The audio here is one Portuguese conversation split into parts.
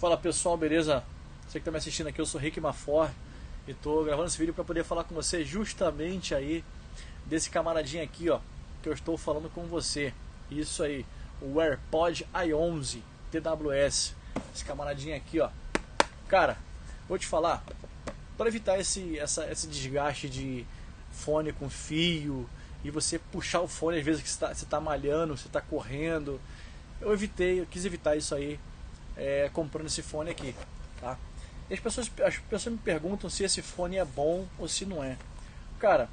Fala pessoal, beleza? Você que está me assistindo aqui, eu sou Rick Mafor e estou gravando esse vídeo para poder falar com você justamente aí desse camaradinho aqui, ó, que eu estou falando com você. Isso aí, o AirPod i11 TWS. Esse camaradinho aqui, ó. Cara, vou te falar, para evitar esse, essa, esse desgaste de fone com fio e você puxar o fone às vezes que você está tá malhando, você está correndo, eu evitei, eu quis evitar isso aí é, comprando esse fone aqui, tá? E as pessoas, as pessoas me perguntam se esse fone é bom ou se não é. Cara,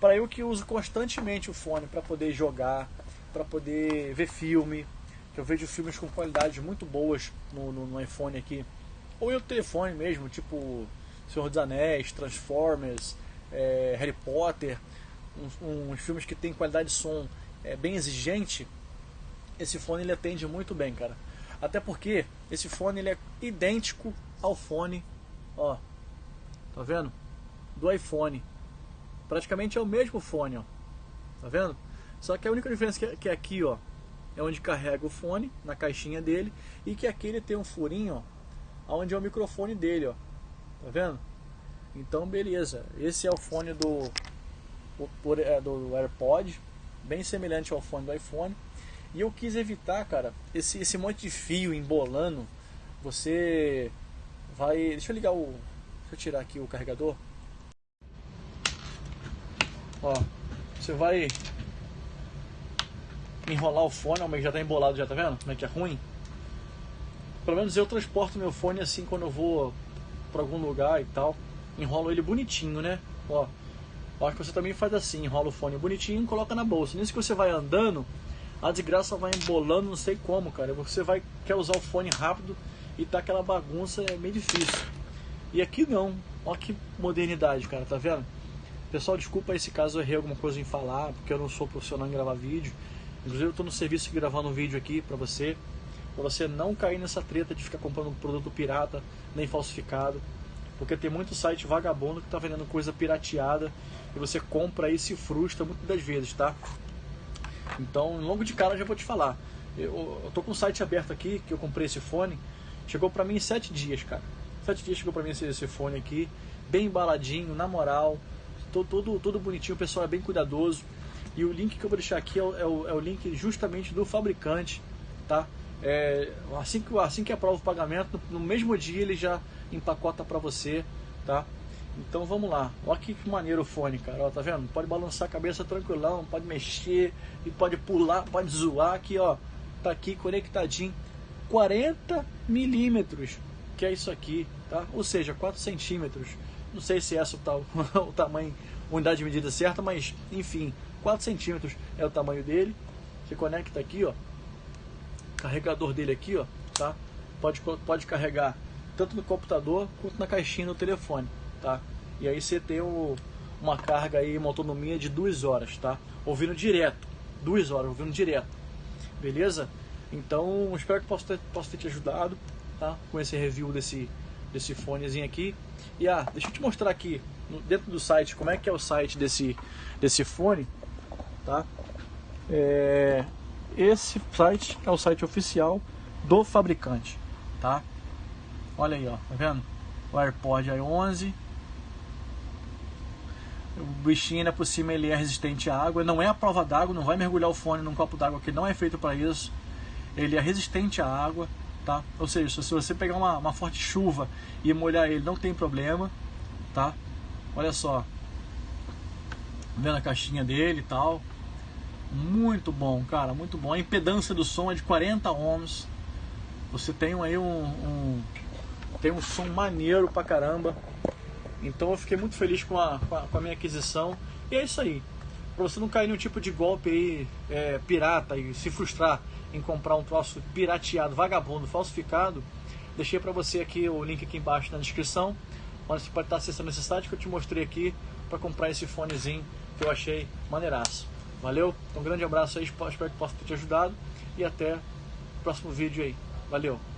para eu que uso constantemente o fone para poder jogar, para poder ver filme, que eu vejo filmes com qualidades muito boas no, no, no iPhone aqui, ou no telefone mesmo, tipo Senhor dos Anéis, Transformers, é, Harry Potter, uns, uns, filmes que tem qualidade de som é, bem exigente, esse fone ele atende muito bem, cara. Até porque esse fone ele é idêntico ao fone, ó, tá vendo? Do iPhone. Praticamente é o mesmo fone, ó. Tá vendo? Só que a única diferença é, que é aqui, ó, é onde carrega o fone, na caixinha dele, e que aqui ele tem um furinho, ó, onde é o microfone dele, ó. Tá vendo? Então, beleza. Esse é o fone do, é, do AirPod, bem semelhante ao fone do iPhone. E eu quis evitar, cara, esse, esse monte de fio embolando. Você vai. Deixa eu ligar o. Deixa eu tirar aqui o carregador. Ó, você vai enrolar o fone, mas já tá embolado, já tá vendo? Como é que é ruim? Pelo menos eu transporto meu fone assim quando eu vou para algum lugar e tal. Enrolo ele bonitinho, né? Ó, acho que você também faz assim, enrola o fone bonitinho e coloca na bolsa. Nisso que você vai andando, a desgraça vai embolando, não sei como, cara. Você vai quer usar o fone rápido e tá aquela bagunça, é meio difícil. E aqui não. Olha que modernidade, cara, tá vendo? Pessoal, desculpa esse caso eu errei alguma coisa em falar, porque eu não sou profissional em gravar vídeo. Inclusive eu tô no serviço gravando um vídeo aqui pra você, pra você não cair nessa treta de ficar comprando um produto pirata, nem falsificado. Porque tem muito site vagabundo que tá vendendo coisa pirateada e você compra e se frustra muitas das vezes, tá? Então, logo de cara já vou te falar. Eu, eu tô com o site aberto aqui, que eu comprei esse fone. Chegou pra mim em sete dias, cara. Sete dias chegou pra mim esse, esse fone aqui. Bem embaladinho, na moral. Todo, todo, todo bonitinho, o pessoal é bem cuidadoso. E o link que eu vou deixar aqui é o, é o, é o link justamente do fabricante, tá? É, assim, que, assim que aprova o pagamento, no, no mesmo dia ele já empacota para você, tá? Então vamos lá. Olha que maneiro o fone, cara. Ó, tá vendo? Pode balançar a cabeça tranquilão, pode mexer e pode pular, pode zoar aqui, ó. Tá aqui conectadinho. 40 milímetros, que é isso aqui, tá? Ou seja, 4 centímetros. Não sei se essa é o, tal, o tamanho, unidade de medida certa, mas enfim, 4 centímetros é o tamanho dele. Você conecta aqui, ó. Carregador dele aqui, ó, tá? Pode, pode carregar tanto no computador quanto na caixinha do telefone tá? E aí você tem uma carga aí, uma autonomia de duas horas, tá? Ouvindo direto, duas horas, ouvindo direto, beleza? Então, espero que possa ter, possa ter te ajudado, tá? Com esse review desse, desse fonezinho aqui. E ah, deixa eu te mostrar aqui, dentro do site, como é que é o site desse, desse fone, tá? É, esse site é o site oficial do fabricante, tá? Olha aí, ó, tá vendo? O AirPod i11 o bichinho ainda por cima ele é resistente à água, não é a prova d'água, não vai mergulhar o fone num copo d'água que não é feito para isso. Ele é resistente à água, tá? Ou seja, se você pegar uma, uma forte chuva e molhar ele, não tem problema, tá? Olha só, vendo a caixinha dele e tal. Muito bom, cara, muito bom. A impedância do som é de 40 ohms. Você tem aí um, um tem um som maneiro pra caramba. Então eu fiquei muito feliz com a, com a, com a minha aquisição. E é isso aí. Para você não cair nenhum tipo de golpe aí, é, pirata e se frustrar em comprar um troço pirateado, vagabundo, falsificado, deixei para você aqui o link aqui embaixo na descrição, onde você pode estar acessando esse site que eu te mostrei aqui para comprar esse fonezinho que eu achei maneiraço. Valeu? Então, um grande abraço aí, espero que possa ter te ajudado e até o próximo vídeo aí. Valeu!